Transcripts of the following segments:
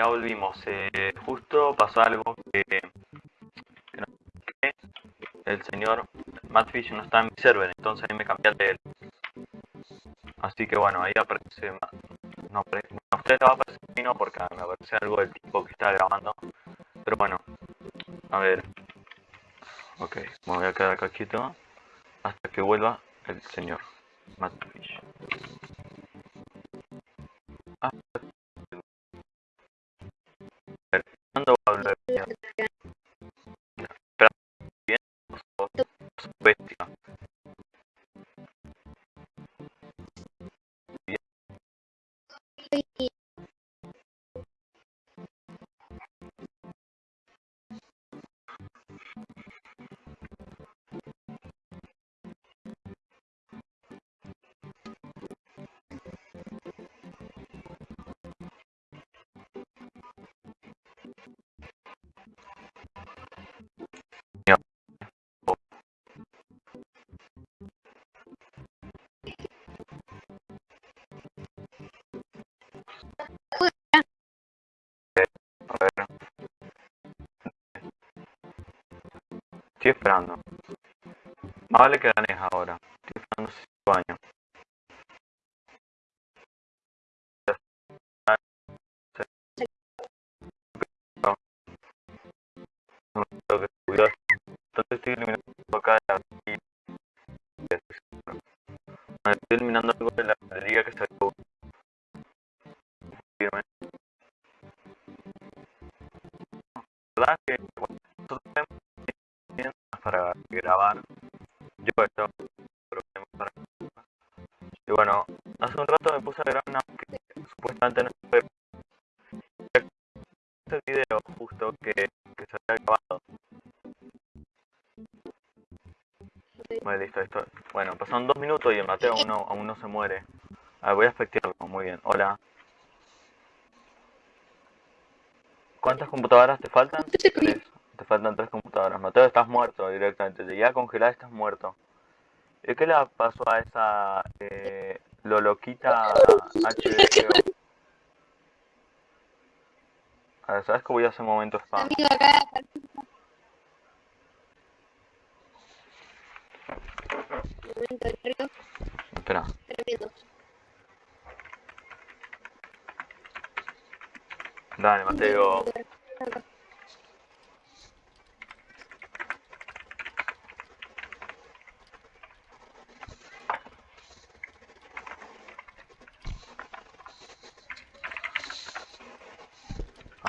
Ya volvimos. Eh, justo pasó algo que, que, no- el señor Mattfish no está en mi server, entonces ahí me cambié de él. Así que bueno, ahí aparece... No, a usted va a aparecer no porque me aparece algo del tipo que está grabando. Pero bueno, a ver. Ok, me voy a quedar acá quieto hasta que vuelva el señor Mattfish. Ah, a ver, ¿cuándo va a hablar? Espera, bien, sos bestia. A Estoy esperando. Más vale que ganes ahora. Estoy esperando 5 años. Entonces estoy eliminando acá de la Este video justo que, que se había grabado. Vale, listo, listo. Bueno, pasaron dos minutos y el Mateo aún no, aún no se muere. A ver, voy a efectuarlo. Muy bien. Hola. ¿Cuántas computadoras te faltan? Tres. Te faltan tres computadoras. Mateo, estás muerto directamente. Te llegué a congelar, estás muerto. ¿Y qué le pasó a esa eh, Loloquita HBO? A ver, ¿sabes que voy a hacer un momento spam? Amigo acá, momento de Espera. tremendo. Dale, Mateo.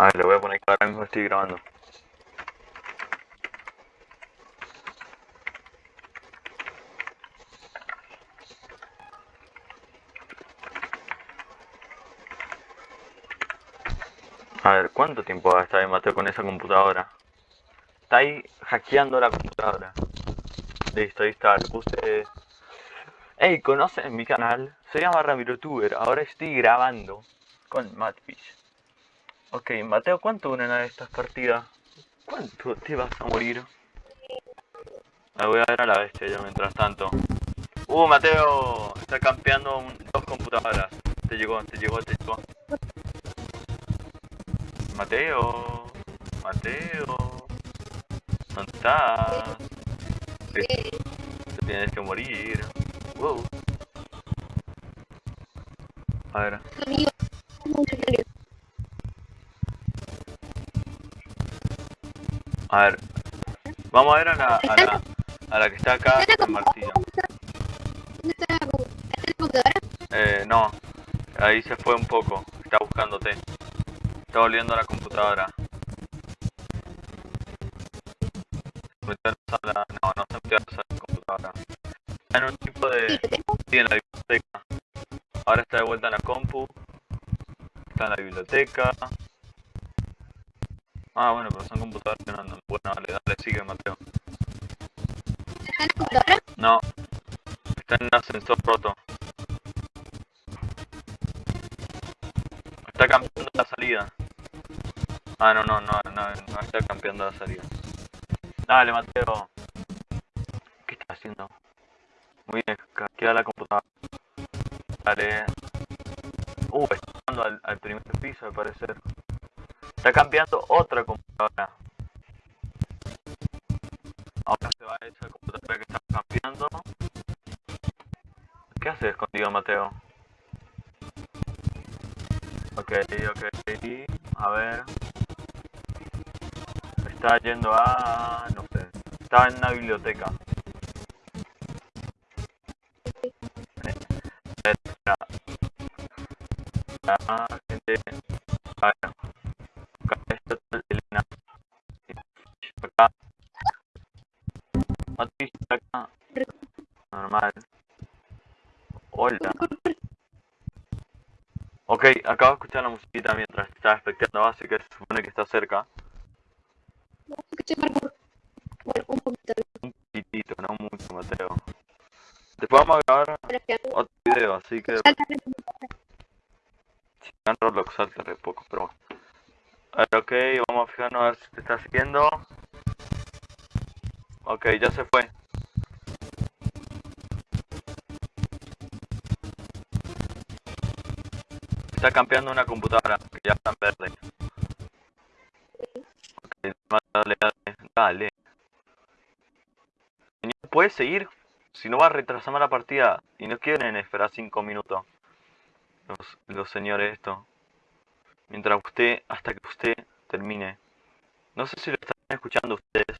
A ver, le voy a poner que ahora mismo estoy grabando. A ver, ¿cuánto tiempo va a estar Mateo con esa computadora? Está ahí hackeando la computadora. Listo, ahí está. Puse... Hey, ¿conocen mi canal? Se llama. Ahora estoy grabando con Matfish. Ok, Mateo, ¿cuánto duran estas partidas? ¿Cuánto te vas a morir? Me voy a ver a la bestia yo mientras tanto. Uh, Mateo, está campeando un- dos computadoras. Te llegó, te llegó, te llegó. Mateo, Mateo, ¿dónde estás? Te, te tienes que morir. Wow. A ver, Amigo, a ver. Vamos a ver a la, a la, a la que está acá con martillo. ¿Dónde está la compu- ¿Está la computadora? Eh, no. Ahí se fue un poco. Está buscándote. Está volviendo a la computadora. No, no se metió en la sala de computadora. Está en un tipo de... Sí, en la biblioteca. Ahora está de vuelta en la compu. Está en la biblioteca. Ah, bueno, pero son computadoras que no andan. Bueno, dale, dale, sigue, Mateo. ¿Está en la computadora? No. Está en ascensor roto. Está cambiando la salida. Ah, no, no, no, no, no está cambiando la salida. Dale, Mateo. ¿Qué estás haciendo? Muy bien, queda la computadora. Dale. Uh, está campeando al, al primer piso, al parecer. Está campeando otra computadora. Ahora se va a esa computadora que está campeando. ¿Qué hace escondido Mateo? Ok, ok. A ver. Está yendo a... no sé. Está en una biblioteca. Gente. A ver. Escuchar la musiquita mientras estaba espectando, así que se supone que está cerca. Un poquito. Un poquitito, no mucho, Mateo. Después vamos a grabar otro video, así que si en Roblox salta re poco, pero bueno. A ver, ok, vamos a fijarnos a ver si te está siguiendo. Ok, ya se fue. Está campeando una computadora que ya está en verde. Dale, dale, dale. Señor, ¿puede seguir? Si no va a retrasar la partida y no quieren esperar 5 minutos. Los, señores esto. Mientras usted, hasta que usted termine. No sé si lo están escuchando ustedes.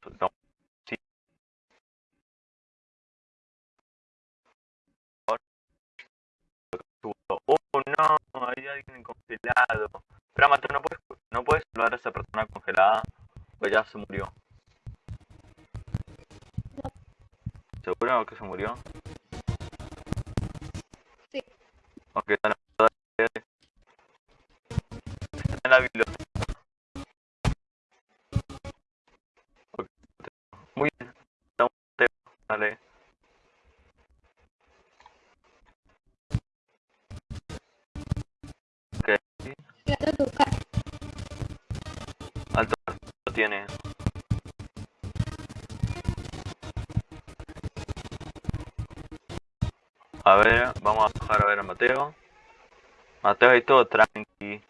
Hay alguien congelado. Espera, Mateo, no puedes, no puedes salvar a esa persona congelada. Pues ya se murió. ¿Seguro que se murió? Sí. Ok, en la, está en la biblioteca. Ok, Muy bien. Dale. A ver, vamos a bajar a ver a Mateo. Mateo ahí todo tranqui.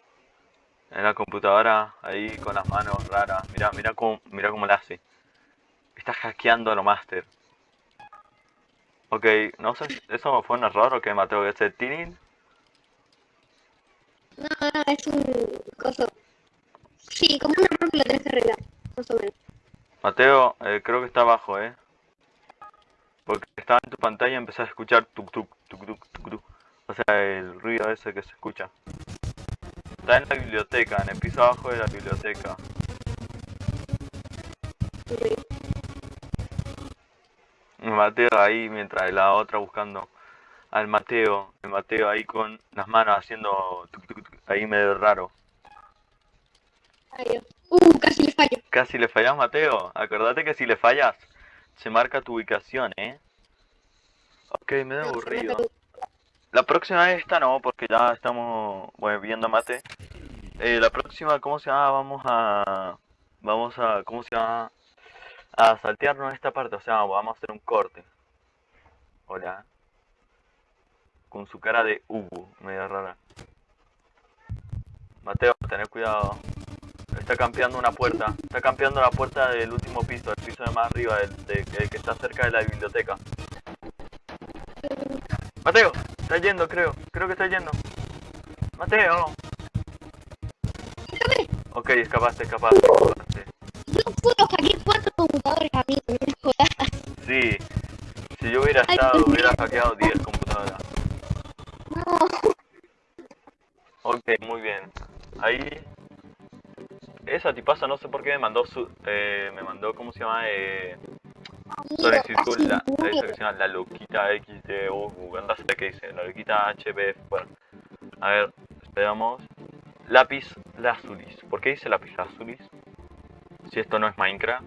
En la computadora, ahí con las manos raras. Mira, mira cómo, mira cómo le hace. Está hackeando a lo master. Ok, no sé, si ¿eso fue un error o qué, Mateo? ¿Es el Tinin? No, no, es un coso. Sí, como un error que lo tenés que arreglar. Más o menos. Mateo, eh, creo que está abajo, ¿eh? Porque estaba en tu pantalla y empecé a escuchar tuk tuk tuk tuk tuk tuk. O sea, el ruido ese que se escucha. Está en la biblioteca, en el piso abajo de la biblioteca. Ok. Mateo ahí mientras la otra buscando al Mateo. El Mateo ahí con las manos haciendo tuk tuk tuk, ahí medio raro. Uh, casi le fallo. Casi le fallas, Mateo. Acordate que si le fallas, se marca tu ubicación, ¿eh? Ok, me da aburrido. La próxima vez esta no, porque ya estamos bueno, viendo mate. Eh, la próxima, ¿cómo se llama? Vamos a... Vamos a... ¿Cómo se llama? A saltearnos esta parte, o sea, vamos a hacer un corte. Hola. Con su cara de Ubu, medio rara. Mateo, tener cuidado. Está campeando una puerta. Está campeando la puerta del último piso, el piso de más arriba, el, de- el que está cerca de la biblioteca. Mateo, está yendo, creo. Creo que está yendo. Mateo. Déjame. Ok, escapaste, escapaste, escapaste. Yo puedo hackear cuatro computadores a mí. No me jodas. Sí. Si yo hubiera Ay, estado, hubiera hackeado 10 computadoras. No. Ok, muy bien. Ahí. Esa tipaza no sé por qué me mandó su. Eh, me mandó, ¿cómo se llama? Eh, casi la, llama la loquita anda a saber qué dice, la loquita HBF, bueno. A ver, esperamos. Lápiz Lazulis. ¿Por qué dice lápiz Lazulis? Si esto no es Minecraft.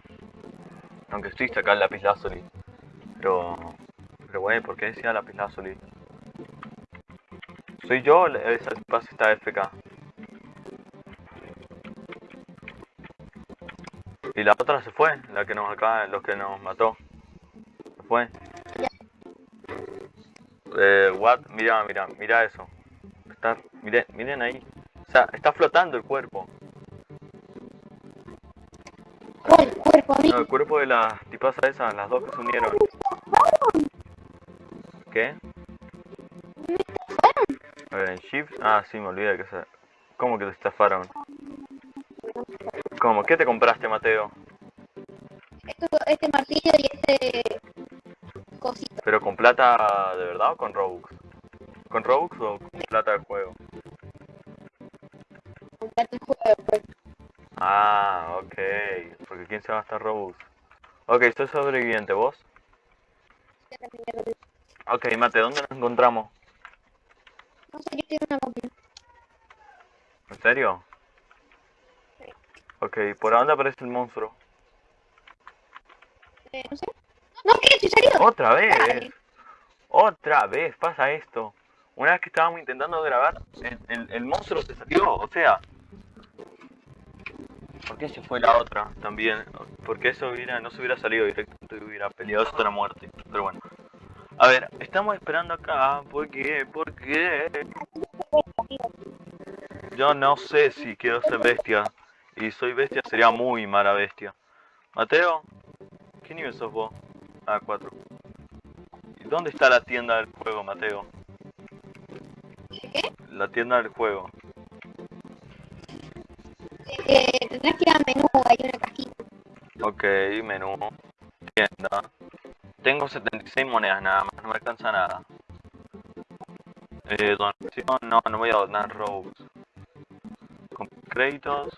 Aunque existe acá el lápiz Lazuli. Pero. Pero bueno, ¿por qué decía lápiz Lazuli? ¿Soy yo o la- esa tipaza está FK? Y la otra se fue, la que nos acaba, los que nos mató. Se fue. Eh, what? Mira, mira, mira eso. Está, miren, miren ahí. O sea, está flotando el cuerpo. ¿Cuál cuerpo, No, el cuerpo de las tipas esas, las dos que se unieron. ¿Qué? A ver, en Shift. Ah, sí, me olvidé que se. ¿Cómo que te estafaron? ¿Cómo? ¿Qué te compraste, Mateo? Esto, este martillo y este cosito. ¿Pero con plata de verdad o con Robux? ¿Con Robux o con plata del juego? Comprate el juego, pues. Ah, ok. Porque ¿quién se va a gastar Robux? Ok, soy sobreviviente, ¿vos? Ok, Mate, ¿dónde nos encontramos? No sé, yo tengo una copia. ¿En serio? Ok, ¿por dónde aparece el monstruo? Eh, no sé. No, ¿qué? ¿En serio? ¡Otra vez! Dale. ¡Otra vez! Pasa esto. Una vez que estábamos intentando grabar, el, el- el monstruo se salió, o sea... ¿Por qué se fue la otra también? Porque eso hubiera, no se hubiera salido directamente y hubiera peleado hasta la muerte. Pero bueno. A ver, estamos esperando acá. ¿Por qué? ¿Por qué? Yo no sé si quiero ser bestia. Y soy bestia sería muy mala bestia. Mateo, ¿qué nivel sos vos? Ah, 4. ¿Y dónde está la tienda del juego, Mateo? ¿Qué? La tienda del juego. Eh, tendrás que ir al menú, hay una cajita. Ok, menú. Tienda. Tengo 76 monedas nada más, no me alcanza nada. Eh, donación, no, no voy a donar Robux. Con créditos,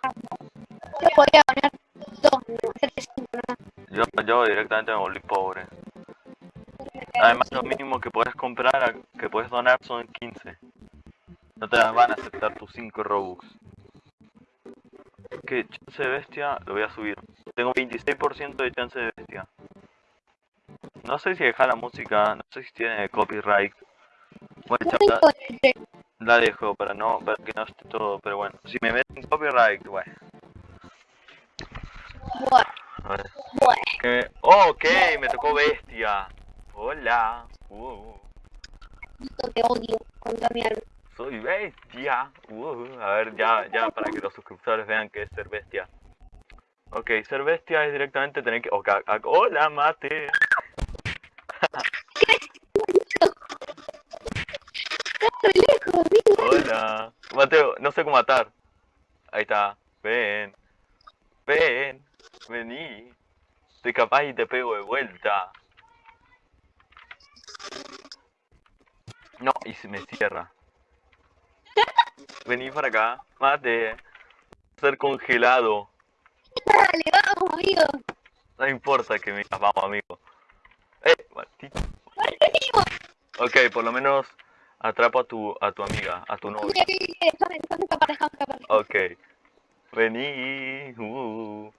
Yo podría poner dos, no, hacerte cinco, ¿no? yo, yo directamente me volví pobre. Además, lo mínimo que puedes comprar, que puedes donar son 15. No te las van a aceptar tus 5 Robux. ¿Qué? Chance de bestia, lo voy a subir. Tengo 26% de chance de bestia. No sé si dejar la música, no sé si tiene copyright. Bueno, No cha- tengo la, dejo para no para que no esté todo, pero bueno. Si me meten copyright, bueno. Bueno. Que- oh, ok, me tocó bestia. Hola. Uh. Te odio con toda mi alma. Soy bestia. Uh, a ver, ya, ya para que los suscriptores vean que es ser bestia. Ok, ser bestia es directamente tener que... ok, ac- hola, mate. Hola. Mateo, no sé cómo matar. Ahí está. Ven. Ven. Vení. Estoy capaz y te pego de vuelta. No, y se me cierra. Vení para acá. Mate. Ser congelado. Dale, vamos, amigo. No importa que me digas, vamos, amigo. Eh, maldito. Amigo. Ok, por lo menos atrapo a tu, a tu amiga, a tu novia. Ok. Vení. Uh.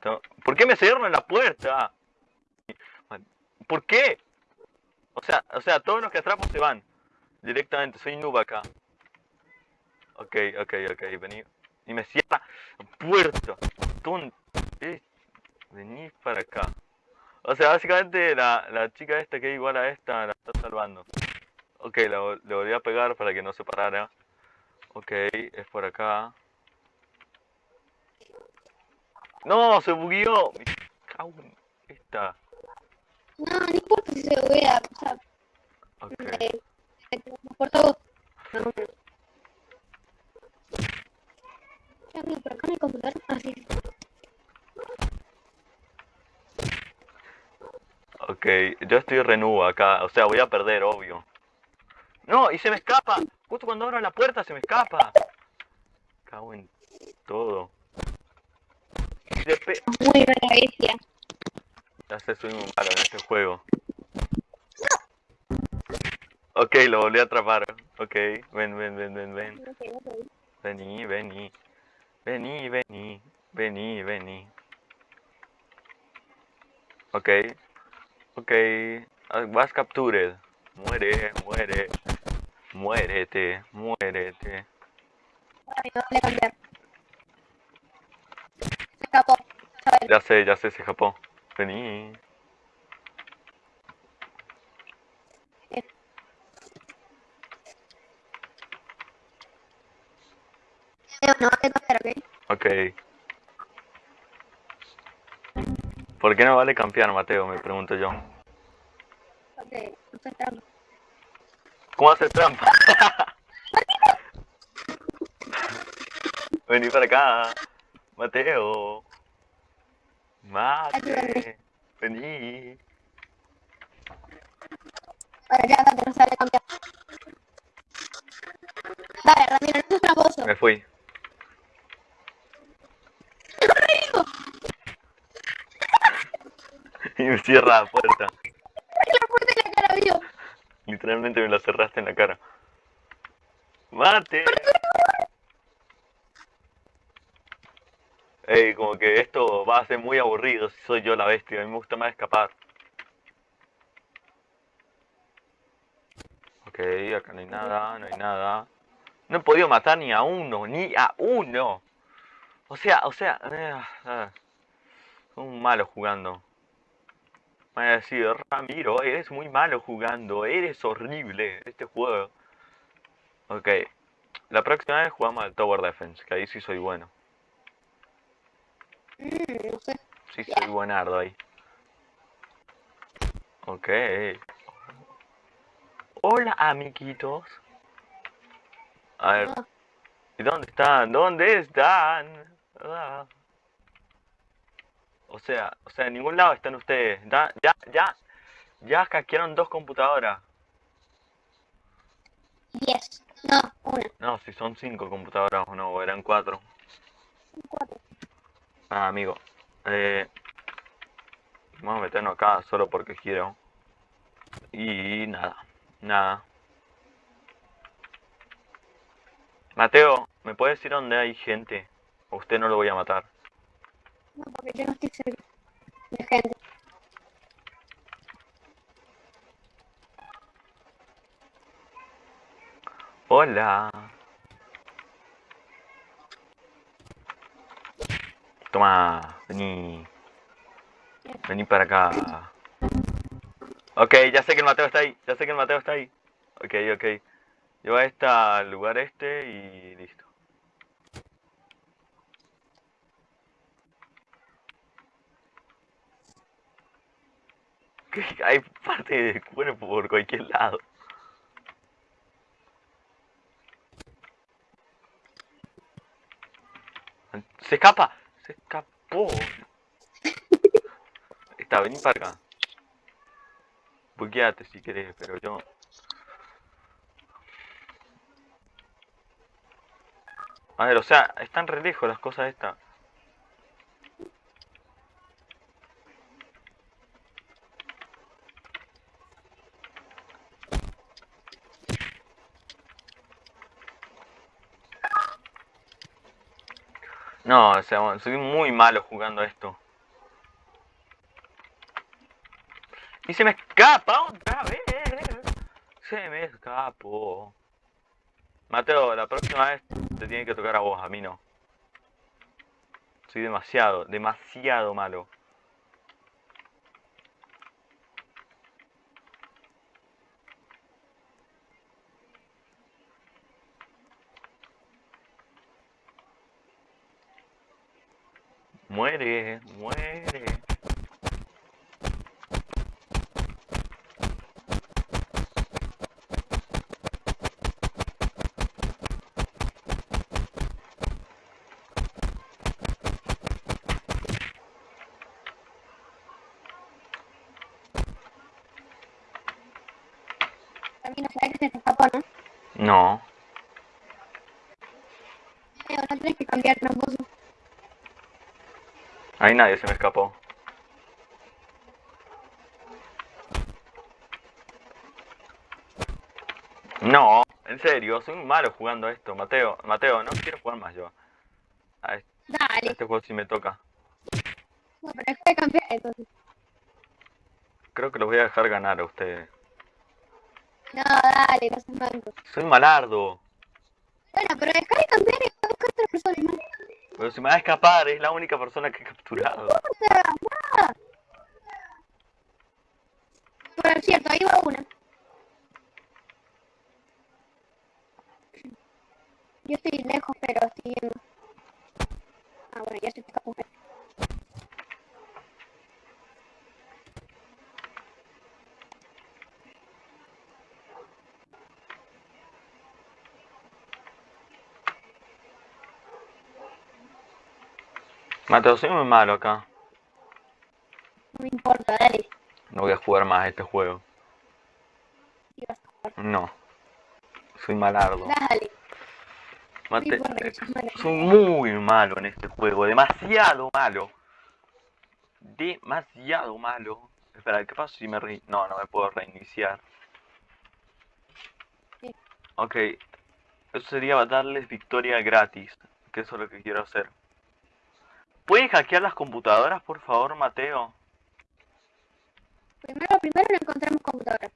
To- ¿Por qué me cierran la puerta? ¿Por qué? O sea, o sea, todos los que atrapo se van. Directamente, soy noob acá. Ok, ok, ok, vení. Y me cierra la puerta. Ton- eh, Vení para acá. O sea, básicamente la, la chica esta que es igual a esta la está salvando. Ok, la le volví a pegar para que no se parara. Ok, es por acá. ¡No! ¡Se bugueó! Me cago en esta. No, no importa si se voy a pasar. Ok. Eh, me transporto vos. No, no. Ya, por acá no hay computador. Ah, sí. Ok, yo estoy renudo acá. O sea, voy a perder, obvio. ¡No! ¡Y se me escapa! Justo cuando abro la puerta se me escapa. Cago en todo. Muy buena bestia. Ya sé, soy muy malo en este juego. Ok, lo volví a atrapar. Ok, ven, ven, ven, ven, ven. Vení, vení. Vení, vení. Vení, vení. Ok. Ok. Ah, Was captured. Muere, muere. Muérete, muérete. Ay, no, voy a cambiar. Se escapó. ¿sabes? Ya sé, ya sé, se escapó. Vení. Cambiar, ¿ok? Ok. ¿Por qué no vale campear, Mateo? Me pregunto yo. Ok, no sé trampa. ¿Cómo hacer trampa? Vení para acá. Mateo. Mate. Vení. Ahora ya, no sabe cambiar. Dale, Ramiro, no seas tramposo. Me fui. y me cierra la puerta. la puerta en la cara. Literalmente me la cerraste en la cara. ¡Mate! Ey, como que esto va a ser muy aburrido si soy yo la bestia. A mí me gusta más escapar. Ok, acá no hay nada, no hay nada. No he podido matar ni a uno, ni a uno. O sea, o sea, eh, eh, un malo jugando. Me van a decir, Ramiro, eres muy malo jugando, eres horrible este juego. Ok, la próxima vez jugamos al Tower Defense, que ahí sí soy bueno. Mm, no sé. Sí soy buenardo ahí. Ok. Hola, amiguitos. A ver, Ah, ¿y dónde están? ¿Dónde están? Ah. O sea, o sea, en ningún lado están ustedes. Da- ya, ya, ya hackearon dos computadoras. diez. No, una. No, si son cinco computadoras o no, eran cuatro. Cuatro. Ah, amigo. Eh, vamos a meternos acá solo porque quiero. Y nada, nada. Mateo, ¿me puedes decir dónde hay gente? ¿O usted no lo voy a matar? No, porque yo no estoy de gente. Hola. Toma, vení. Vení para acá. Ok, ya sé que el Mateo está ahí. Ya sé que el Mateo está ahí. Ok, ok. Yo a este al lugar este y listo. Hay parte de cuerpo por cualquier lado. Se escapa, se escapó. Está, vení para acá. Buqueate si querés, pero yo. A ver, o sea, están re lejos las cosas estas. No, o sea, soy muy malo jugando esto. Y se me escapa otra vez. Se me escapó. Mateo, la próxima vez te tiene que tocar a vos, a mí no. Soy demasiado, demasiado malo. Muere, muere. No sabes que se te escapó, ¿no? No. Eh, no tienes que cambiar tramposo. Ahí nadie se me escapó. No, en serio, soy muy malo jugando a esto, Mateo. Mateo, no quiero jugar más yo. A este, a este juego sí me toca. No, pero es que cambiar entonces. Creo que los voy a dejar ganar a ustedes. No, dale, no seas manco. Soy malardo. Bueno, pero dejar de cambiar y otra persona. Pero se me va a escapar, es la única persona que he capturado. No, Por cierto, ahí va una. Yo estoy lejos, pero estoy. Ah, bueno, ya se escapó. Mateo, soy muy malo acá. No me importa, dale. No voy a jugar más a este juego. Y vas a jugar. No. Soy malardo. Dale. Mate- soy muy malo en este juego. Demasiado malo. Demasiado malo. Espera, ¿qué pasa si me re... No, no me puedo reiniciar. Sí. Ok. Eso sería darles victoria gratis. Que eso es lo que quiero hacer. ¿Puedes hackear las computadoras, por favor, Mateo? Primero, primero no encontramos computadora.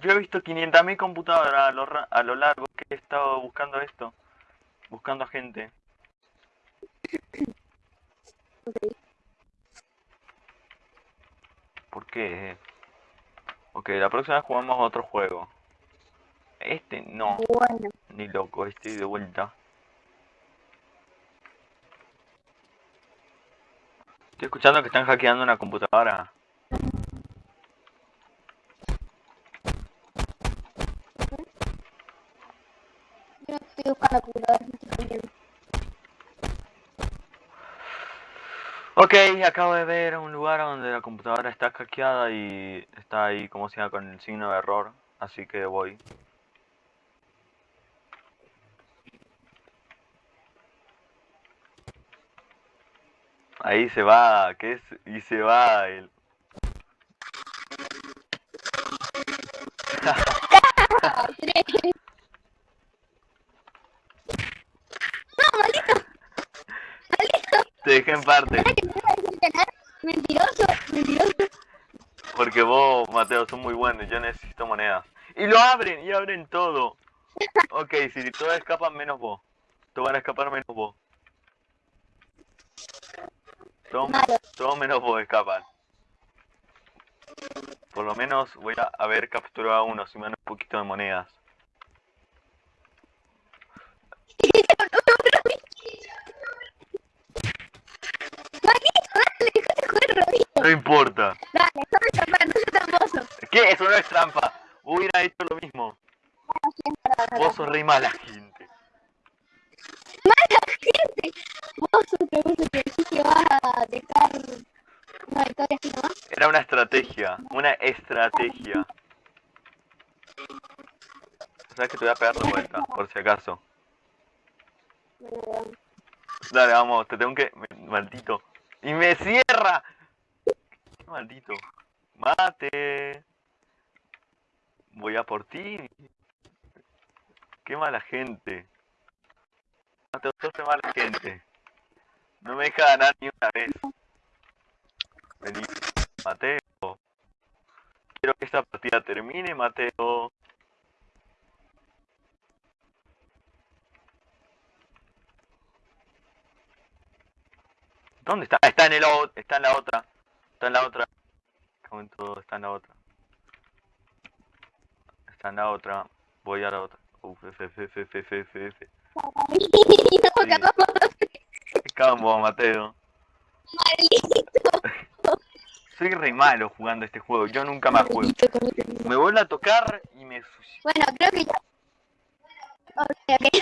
Yo he visto 500.000 computadoras a lo, a lo largo que he estado buscando esto. Buscando a gente. Ok. ¿Por qué? Ok, la próxima vez jugamos a otro juego. Este no, Bueno. ni loco, este de vuelta. Estoy escuchando que están hackeando una computadora. Yo no estoy buscando computadora, me estoy cambiando. Ok, acabo de ver un lugar donde la computadora está hackeada y está ahí como se llama con el signo de error. Así que voy. Ahí se va, ¿qué es? Y se va el... No, maldito. Maldito. Te dejé en parte. ¿Sabes que? Mentiroso, mentiroso. Porque vos, Mateo, son muy buenos. Yo necesito monedas. Y lo abren, y abren todo. Ok, si todos escapan menos vos. Todos van a escapar menos vos. Todos, Malo. todos menos vos escapan. Por lo menos voy a haber capturado a uno, si me dan un poquito de monedas. No importa. Dale, no me escapar, no soy tramposo. ¿Qué? Eso no es trampa. Hubiera hecho lo mismo. Es es Vos sos re. Mala Una estrategia. ¿Sabes que te voy a pegar de vuelta? Por si acaso. Dale, vamos, te tengo que... Maldito. ¡Y me cierra! Maldito. Mate. Voy a por ti. Qué mala gente. Mateo, sos de mala gente. No me deja ganar ni una vez. Vení, Mateo. Quiero que esta partida termine, Mateo. ¿Dónde está? Ah, Está en el está en la otra. Está en la otra. Cago en todo, está en la otra. Está en la otra. Voy a la otra. Uf, F, F, F, F, F, F, F. Sí. campo, Mateo. maldito. Soy re malo jugando este juego. Yo nunca más juego. Me vuelve a tocar y me... Bueno, creo que ya. Ok, ok.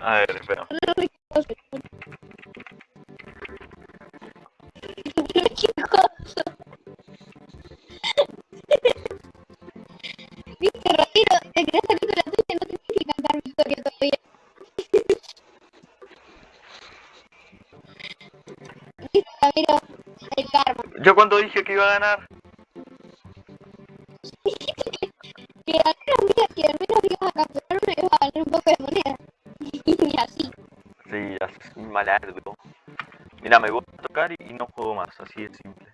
A ver, espera. Yo cuando dije que iba a ganar. Que al menos mira, que al menos ibas a capturar uno y ibas a ganar un poco de moneda. Y así. Sí, así malardo. Mira, me voy a tocar y, y no juego más. Así de simple.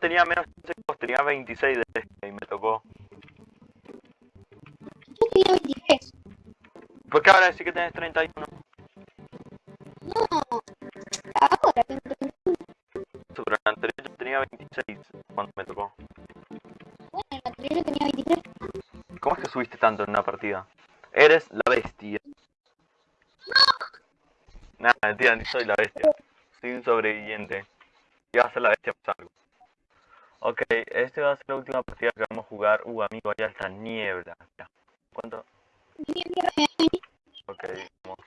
Tenía menos... vos, Tenía 26 de este y me tocó. ¿Por qué ahora decís que tenés 31? No, ahora tengo 31. Pero en la anterior yo tenía 26 cuando me tocó. Bueno, en la anterior yo tenía 23. ¿Cómo es que subiste tanto en una partida? Eres la bestia. Nada, mentira, ni soy la bestia. Soy un sobreviviente. Y va a ser la bestia por algo. Ok, este va a ser la última partida que vamos a jugar. Uh, amigo, allá está niebla. Ya. ¿Cuánto? Ok, vamos.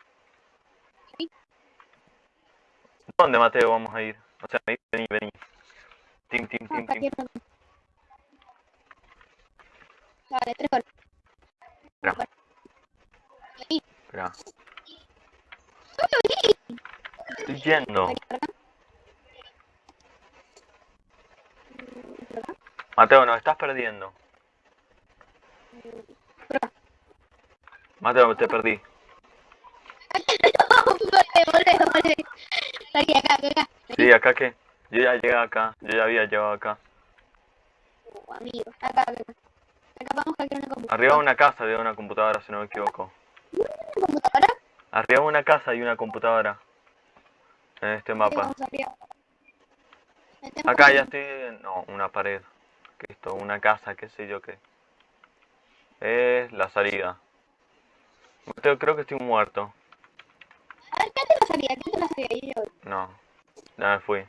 ¿Dónde, Mateo, vamos a ir? O sea, vení, vení. Tim, tim, tim, tim. Vale, tres goles. Espera, espera. Estoy yendo. Aquí, por acá. Mm, por acá. Mateo, nos estás perdiendo. Mateo, te perdí. Sí, acá que. Yo ya llegué acá. Yo ya había llegado acá. Uh, amigo. Acá, acá. vamos a una computadora. Arriba de una casa había una computadora, si no me equivoco. ¿Una computadora? Arriba de una casa hay una computadora. En este mapa. Acá ya estoy... No, una pared. ¿Qué es esto? Una casa, qué sé yo qué. Es la salida. Mateo, creo que estoy muerto. A ver, ¿qué te? ¿Qué te? Yo. No. Ya me fui.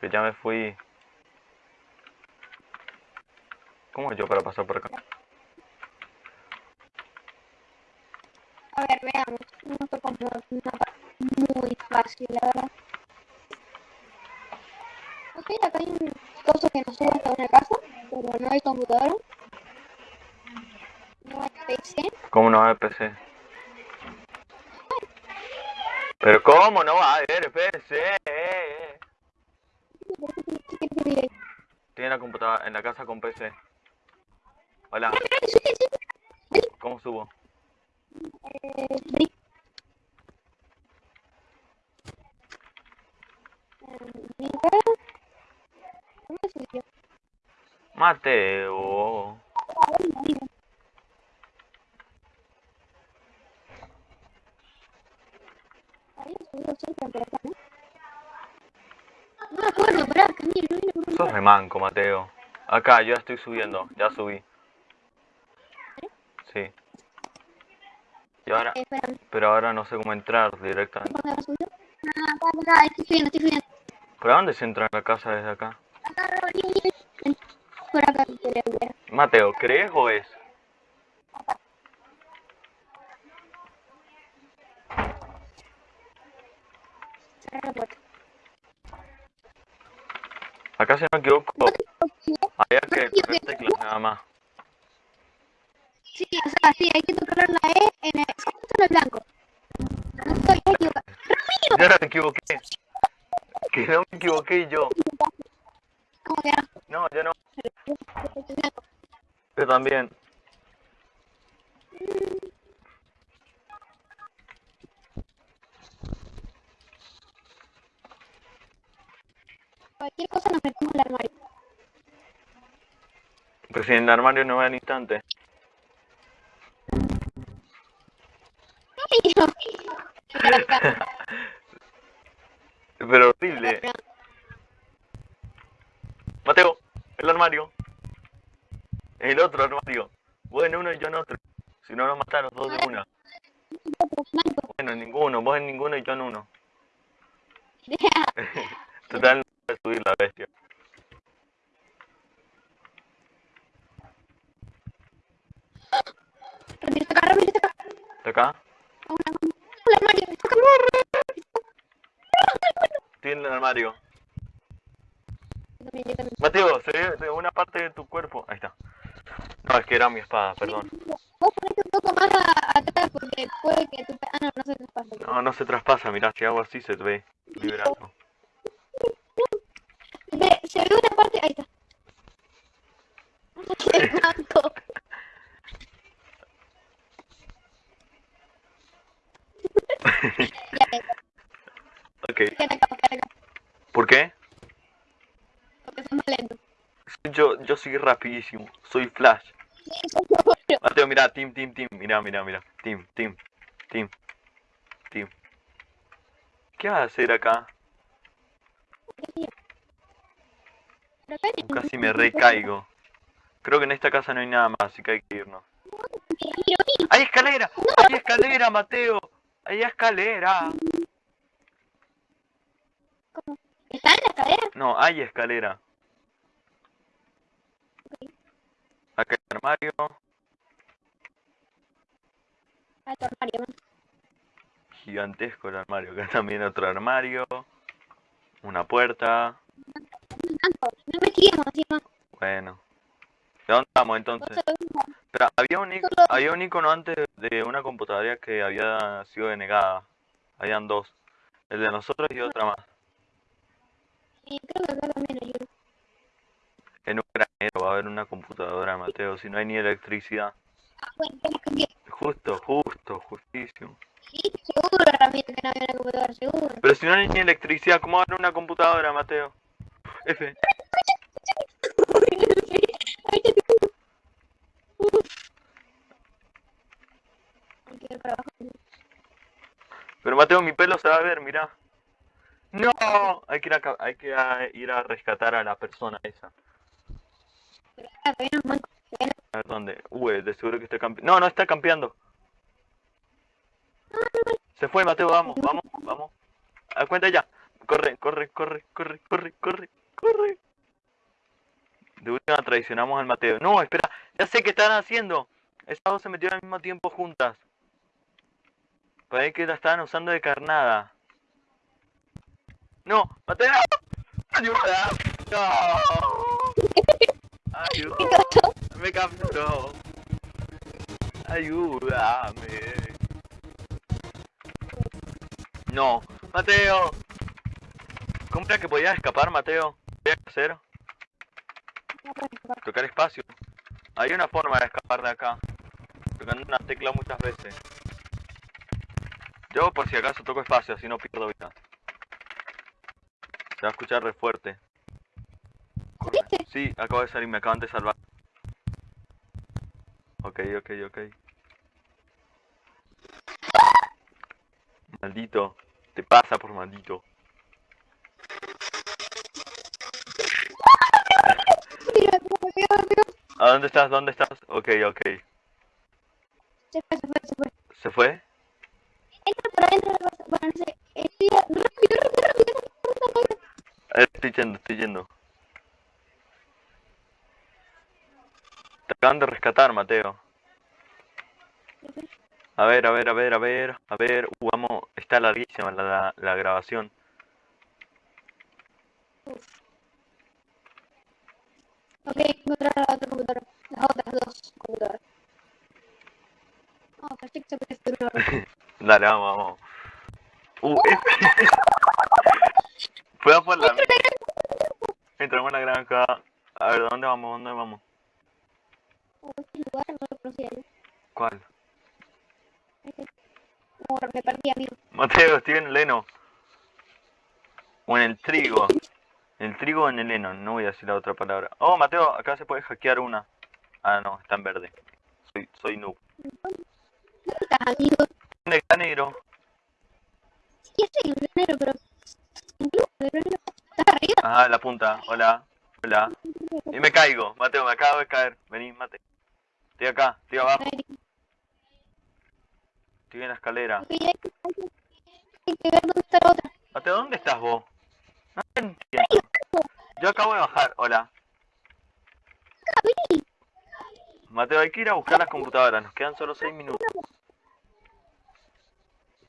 Que ya me fui. ¿Cómo yo para pasar por acá? A ver, veamos. No como una parte muy fácil, la verdad. Ok, acá hay un coso que nos sube hasta una casa, pero no hay computadora. No hay PC. ¿Cómo no haber PC? Pero ¿cómo no va a haber PC? En la computadora, en la casa con PC. Hola. ¿cómo subo? Subió cerca por acá, ¿no? Me acuerdo, pará, Camilo, no por Sos remanco, Mateo. Acá, yo ya estoy subiendo, ya subí. Sí. Y ahora, Eh, pero ahora no sé cómo entrar directamente. ¿dónde va a subir? Ah. ¿Por dónde se entra en la casa desde acá? Mateo, ¿crees o es? Acá si no me equivoco, había que tocar teclas nada más. Sí, o sea, sí, hay que tocar la E en el, en el blanco. No estoy equivocado. ¡Ramiro! Yo no me equivoqué. Que no me equivoqué yo. ¿Cómo que no? Yo no. Yo también. Cualquier cosa nos metemos en el armario. Pero si en el armario no ve al instante. Pero horrible. Mateo, el armario. El otro armario. En uno y yo en otro. Si no nos matan los dos de una. Bueno, en ninguno. Vos en ninguno y yo en uno. Total, no a subir la bestia. Está acá. Estoy en el armario. También, yo también. Mateo, se ve de una parte de tu cuerpo. Ahí está. No, es que era mi espada, perdón. Vos ponete un poco más a- atrás porque puede que tu... Ah, no, no se te pasa. No, no se traspasa, mirá, si hago así se ve liberando. Ve, se ve una parte... Ahí está. El blanco. Ya, ya, Ok. ¿por qué? Más lento. Yo, yo soy rapidísimo, soy Flash. Mateo, mira, team, team, team, mira, mira, mira. Team, team, team, team. ¿Qué vas a hacer acá? Casi me recaigo. Creo que en esta casa no hay nada más, así que hay que irnos. ¡Hay escalera! ¡Hay escalera, Mateo! ¡Hay escalera! ¿Está en la escalera? No, hay escalera. Acá hay armario. Ah, tu armario. Gigantesco el armario. Acá también otro armario. Una puerta. No investiguemos encima. Bueno. ¿De dónde vamos entonces? Espera, había un, había un icono antes de una computadora que había sido denegada. Habían dos. El de nosotros y otra más. Sí, creo que acá también hay uno. En un granero va a haber una computadora, Mateo, si no hay ni electricidad. Ah, bueno. Justo, justo, justísimo. Sí, seguro, Ramiro, que no había una computadora, seguro. Pero si no hay ni electricidad, ¿cómo va a haber una computadora, Mateo? F. Pero Mateo, mi pelo se va a ver, mirá. No, hay que ir a, hay que ir a rescatar a la persona esa. Pero acá todavía no es manco. Todavía no- A ver dónde. Uy, de seguro que está campeando. No, no está campeando. Se fue, Mateo, vamos, vamos, vamos. A cuenta ya. Corre, corre, corre, corre, corre, corre, corre. De última traicionamos al Mateo. No, espera, ya sé qué están haciendo. Esas dos se metieron al mismo tiempo juntas. Parece que la estaban usando de carnada. No, Mateo. Ayuda. No. Ayuda. Me capturó. Ayúdame. No, Mateo. ¿Cómo era que podías escapar, Mateo? ¿Qué hacer? Tocar espacio. Hay una forma de escapar de acá. Tocando una tecla muchas veces. Yo por si acaso toco espacio, así no pierdo vida. Se va a escuchar re fuerte. Corre. ¿Viste? Sí, acabo de salir, me acaban de salvar. Ok, ok, ok. Maldito. Te pasa por maldito. ¿A dónde estás? ¿Dónde estás? Ok, ok. Se fue, se fue, se fue. ¿Se fue? Entra por adentro. Bueno, no sé. Estoy rápido, rápido, rápido, rápido, rápido, rápido. Eh, Estoy yendo, estoy yendo. Acaban de rescatar, Mateo. A ver, a ver, a ver, a ver, a ver. Uh, vamos, está larguísima la, la, la grabación. Ok, encontrar la otra computadora. Las otras dos computadoras. Oh, perfecto, perfecto. Dale, vamos, vamos. Uh, eh. Fue por la... Entramos en la granja. A ver, ¿dónde vamos? ¿Dónde vamos? Este lugar no lo conocía yo. ¿Cuál? Este. No, me perdí, amigo. Mateo, estoy en el heno. O en el trigo. En el trigo o en el heno, no voy a decir la otra palabra. Oh, Mateo, acá se puede hackear una. Ah, no, está en verde. Soy, soy noob. ¿Dónde estás, amigo? ¿Dónde está negro? Sí, estoy en enero, pero... Incluso, pero. ¿Estás arriba? Ajá, la punta. Hola. Hola. Y me caigo. Mateo, me acabo de caer. Vení, mate. Estoy acá, estoy abajo. Estoy en la escalera. Ver dónde está la otra. Mateo, ¿dónde estás vos? No te entiendo. Yo acabo de bajar. Hola. Mateo, hay que ir a buscar las computadoras. Nos quedan solo 6 minutos.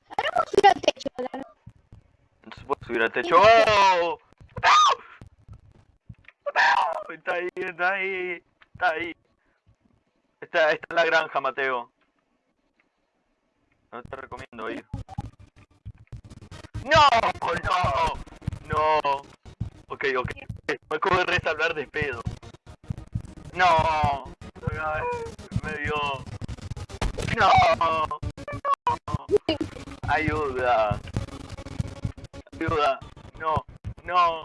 Ahora vamos a subir al techo. No se puede subir al techo. ¡Oh! ¡No! ¡No! Está ahí, está ahí, está ahí. Está, está en la granja, Mateo. No te recomiendo ir. ¡No! ¡No! ¡No! Ok, ok. Me acabo de resalvar de pedo. ¡No! Me dio. ¡No! ¡Ayuda! Ayuda, no, no,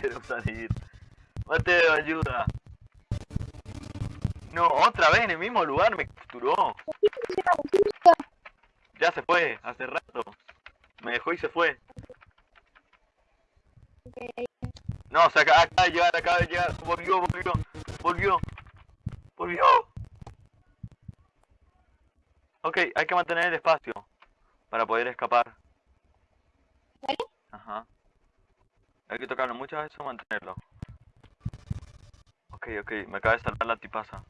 quiero salir. Mateo, ayuda. No, otra vez en el mismo lugar me capturó. Ya se fue, hace rato. Me dejó y se fue. No, se acaba, acaba de llegar, acaba de llegar. Volvió, volvió, volvió. Volvió. Ok, hay que mantener el espacio para poder escapar. ¿Vale? Ajá. Hay que tocarlo muchas veces o mantenerlo. Ok, ok, me acaba de salvar la tipaza.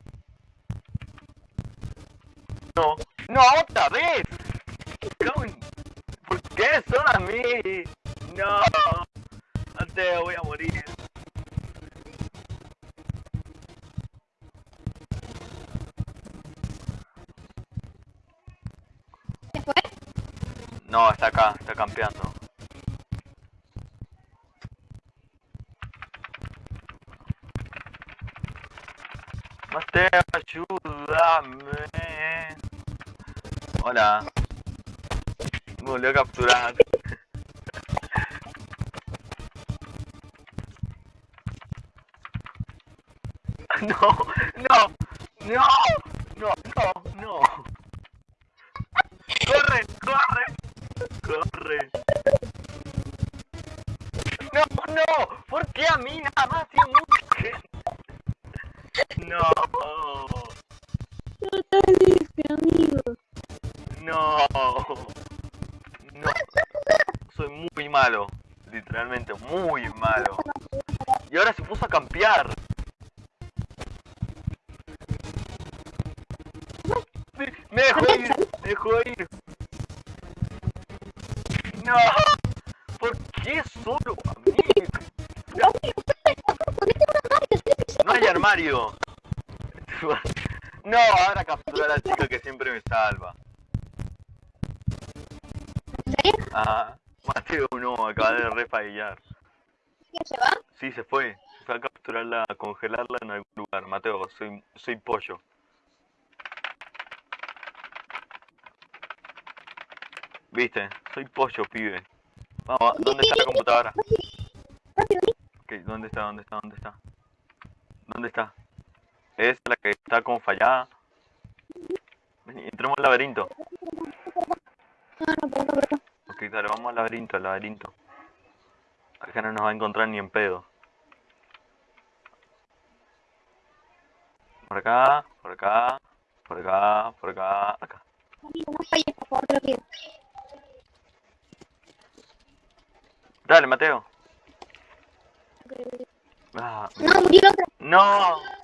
No, no, otra vez. ¿Por qué solo a mí? No. Mateo, voy a morir. ¿Se fue? No, está acá, está campeando. Mateo, Hola. Me volvió a capturar. No, no, no, no, no, no. Corre, corre, corre. No, no, ¿por qué a mí nada más? Literalmente muy malo. Y ahora se puso a campear. Me- Me dejó ir, me dejó ir. No, ¿por qué solo a mí? No, no hay armario. No, ahora captura a la chica que siempre me salva. Ajá. Mateo no, acaba de refallar. ¿Quién se va? Sí, se fue. Se fue a capturarla, a congelarla en algún lugar. Mateo, soy, soy pollo. Viste, soy pollo, pibe. Vamos, ¿dónde está la computadora? Ok, ¿dónde está? ¿Dónde está? ¿Dónde está? ¿Dónde está? ¿Es la que está como fallada? Entremos al laberinto. No, no, no, dale, vamos al laberinto, al laberinto. Acá no nos va a encontrar ni en pedo. Por acá, por acá, por acá, por acá, acá. Amigo, no falles, por favor, te lo pido. Dale, Mateo. Ah, No, murió otro. no.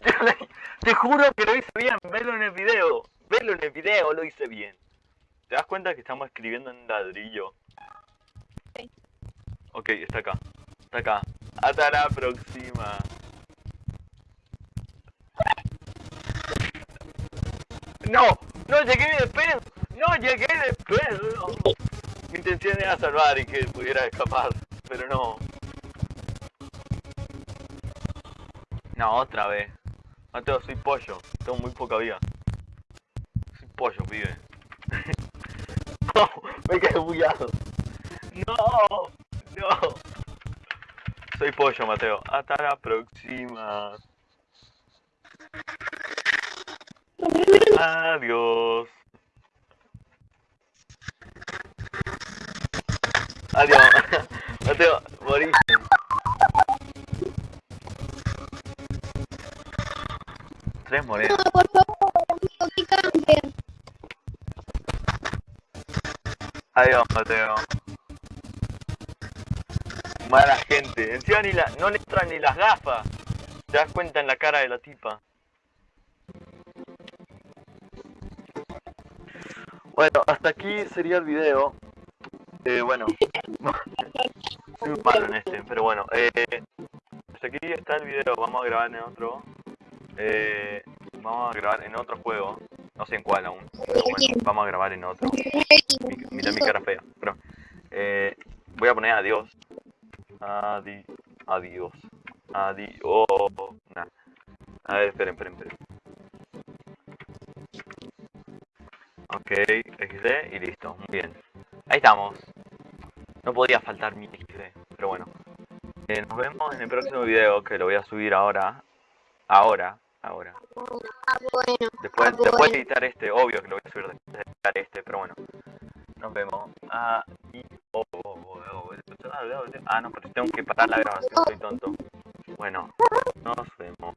te juro que lo hice bien, velo en el video, velo en el video, lo hice bien. ¿Te das cuenta que estamos escribiendo en ladrillo? Sí. Ok, está acá, está acá. Hasta la próxima. No, no llegué de pedo, no llegué de pedo. Mi intención era salvar y que pudiera escapar, pero no. No, otra vez. Mateo, soy pollo. Tengo muy poca vida. Soy pollo, pibe. no, me quedé bugueado. No, no. Soy pollo, Mateo. Hasta la próxima. Adiós. Adiós. Mateo, moriste. Tres monedas. No, por favor, amigo, que campen. Adiós, Mateo. Mala gente. Encima ni la, no le entran ni las gafas. Te das cuenta en la cara de la tipa. Bueno, hasta aquí sería el video. Eh, bueno. Soy malo en este, pero bueno. Eh, hasta aquí está el video. Vamos a grabar en otro. Eh, vamos a grabar en otro juego. No sé en cuál aún. Pero bueno, vamos a grabar en otro. Mi- Mira mi cara fea. Pero, eh, voy a poner adiós. Adi adiós. Adiós. Nah. A ver, esperen, esperen, esperen. Ok, XD y listo. Muy bien. Ahí estamos. No podía faltar mi XD, pero bueno. Eh, nos vemos en el próximo video que lo voy a subir ahora. Ahora, ahora. Ah, bueno. Después, Ah, después bueno. de editar este, obvio que lo voy a subir después de editar este, pero bueno. Nos vemos. Ah, y, oh, oh, oh, oh, ah, no, pero tengo que parar la grabación, soy tonto. Bueno, nos vemos.